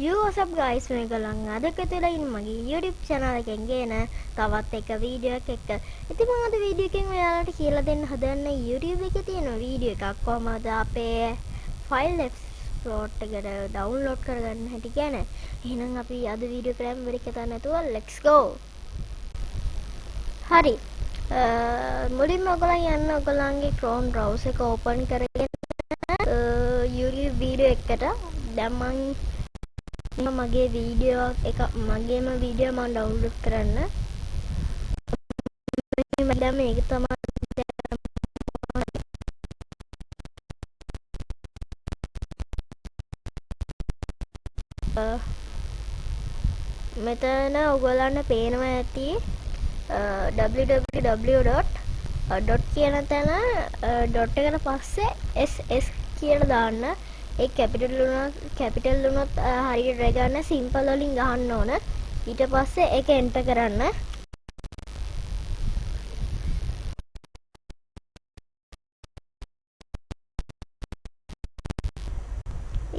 යෝසප් guys මේ ගලන් අද කතලා ඉන්න මගේ YouTube channel එකෙන් ගේන තවත් එක වීඩියෝ එකක් එක්ක. ඉතින් මම අද වීඩියෝ එකෙන් ඔයාලට කියලා දෙන්න හදන්නේ YouTube එකේ තියෙන වීඩියෝ එකක් කොහමද අපේ ෆයිල් එක්ස්ප්ලෝර් එකට ඩවුන්ලෝඩ් කරගන්න හැටි ගැන. එහෙනම් අපි අද වීඩියෝ කරමු වෙරි කතා නැතුව let's go. හරි. මුලින්ම ඔයගොල්ලන් යන්න ඔයගොල්ලන්ගේ Chrome browser එක open කරගෙන YouTube වීඩියෝ එකට දැන් මම මගේ වීඩියෝ එක මගේම වීඩියෝ මම ඩවුන්ලෝඩ් කරන්න. දැන් මේක තමයි මෙතන ඔයගොල්ලන්ට පේනවා ඇති www.dot කියන තැන ඩොට් එකට පස්සේ ss කියලා දාන්න. ඒ කැපිටල් වුණත් කැපිටල් වුණොත් හරියට රැ ගන්න සිම්පල් වලින් ගහන්න ඕන. ඊට පස්සේ ඒක එන්ටර් කරන්න.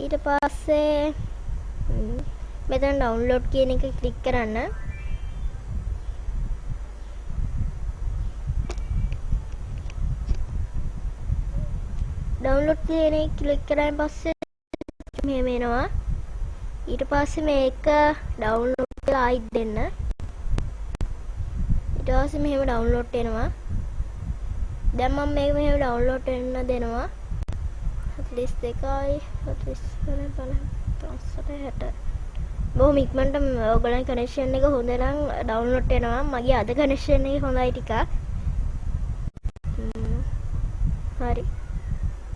ඊට පස්සේ මෙතන ඩවුන්ලෝඩ් කියන එක ක්ලික් කරන්න. ඩවුන්ලෝඩ් කියන එක ක්ලික් කරාන් පස්සේ මෙහෙම එනවා ඊට පස්සේ මේක ඩවුන්ලෝඩ් කරලා ආයිත් දෙන්න. ඊට පස්සේ මෙහෙම ඩවුන්ලෝඩ් වෙනවා. දැන් මම මේක මෙහෙම ඩවුන්ලෝඩ් වෙන්න දෙනවා. 42යි 40 50 බොහොම ඉක්මනට ඔයගොල්ලන් කනෙක්ෂන් එක හොඳ නම් ඩවුන්ලෝඩ් වෙනවා. මගේ අද කනෙක්ෂන් එක හොඳයි ටිකක්. හරි.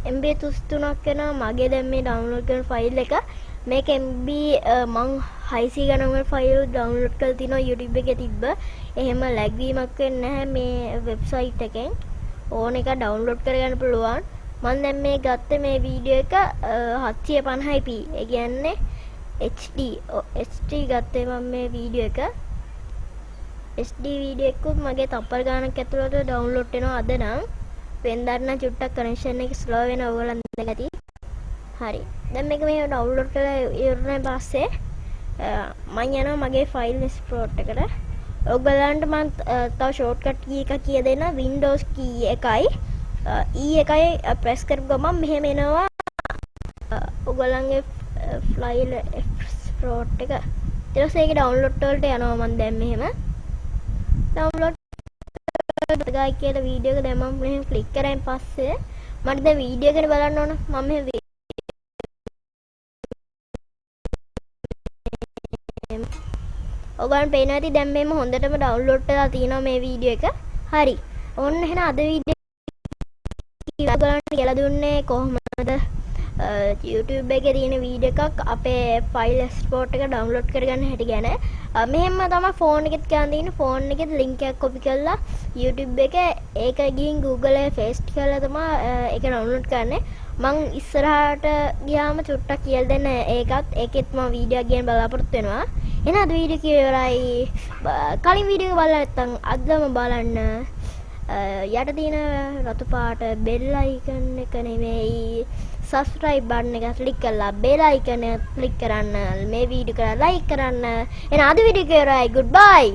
MB 33ක් වෙනවා මගේ දැන් මේ ඩවුන්ලෝඩ් කරන ෆයිල් එක මේක MB මං 600 ගණන් ෆයිල් ඩවුන්ලෝඩ් කරලා තිනවා YouTube එකේ තිබ්බ. එහෙම ලැග් වීමක් වෙන්නේ නැහැ මේ වෙබ්සයිට් එකෙන්. ඕන එක ඩවුන්ලෝඩ් කරගන්න පුළුවන්. මම දැන් මේ ගත්ත මේ වීඩියෝ එක 750p. ඒ කියන්නේ HD HD ගත්තේ මම මේ වීඩියෝ එක. HD වීඩියෝ එකකුත් මගේ තප්පර ගානක් ඇතුළත ඩවුන්ලෝඩ් වෙනවා අද නම්. වෙන්දන්න චුට්ටක් කනෙක්ෂන් එක ස්ලෝ වෙන ඔයගොල්ලන් දැකති හරි. දැන් මේක මේ ඩවුන්ලෝඩ් කරලා ඉවරන පස්සේ. මම යනවා මගේ ෆයිල් එක්ස්ප්ලෝර් එකට. ඔයගොල්ලන්ට මම තව ෂෝට්කට් කී එක කිය දෙන්න. Windows කී එකයි. E එකයි ප්‍රෙස් කරපු ගමන් මෙහෙම එනවා. ඔයගොල්ලන්ගේ ෆයිල් එක්ස්ප්ලෝර් එක. ඊට පස්සේ ඒක ඩවුන්ලෝඩ් වලට යනවා මම දැන් මෙහෙම. ඩවුන්ලෝඩ් ගායි කියලා වීඩියෝ එක දැන් මම මෙහෙම ක්ලික් කරායින් පස්සේ මට දැන් වීඩියෝ එක බලන්න ඕන මම මෙහෙම ඔයගොල්ලන් පේනවා ඇති දැන් මේම හොඳටම ඩවුන්ලෝඩ් වෙලා තියෙනවා මේ වීඩියෝ එක. හරි. ඔන්න එහෙනම් අද වීඩියෝ ඔයගොල්ලන්ට කියලා දුන්නේ කොහොමද YouTube එකේ තියෙන වීඩියෝ එකක් අපේ ෆයිල් එක්ස්පෝර්ට් එක ඩවුන්ලෝඩ් කරගන්න හැටි ගැන. මෙහෙම තමයි ෆෝන් එකෙත් ගන්න තියෙන ෆෝන් එකෙත් ලින්ක් එකක් කොපි කරලා YouTube එක ඒක ගිහින් Google එකේ paste කරලා තමයි ඒක ඩවුන්ලෝඩ් කරන්නේ. මං ඉස්සරහට ගියාම චුට්ටක් කියලා දෙන්න ඒකත්. ඒකෙත් මම වීඩියෝ එක ගැන බලාපොරොත්තු වෙනවා. එහෙනම් අද වීඩියෝ එක ඉවරයි. කලින් වීඩියෝ එක බලලා නැත්නම් අදම බලන්න. යට තියෙන රතු පාට බෙල් අයිකන් එක නෙමෙයි. සබස්ක්‍රයිබ් බටන් එක ක්ලික් කරලා බෙල් අයිකන් එක ක්ලික් කරන්න මේ වීඩියෝ එක ලයික් කරන්න. එහෙනම් අද වීඩියෝ එක ඉවරයි. ගුඩ් බයි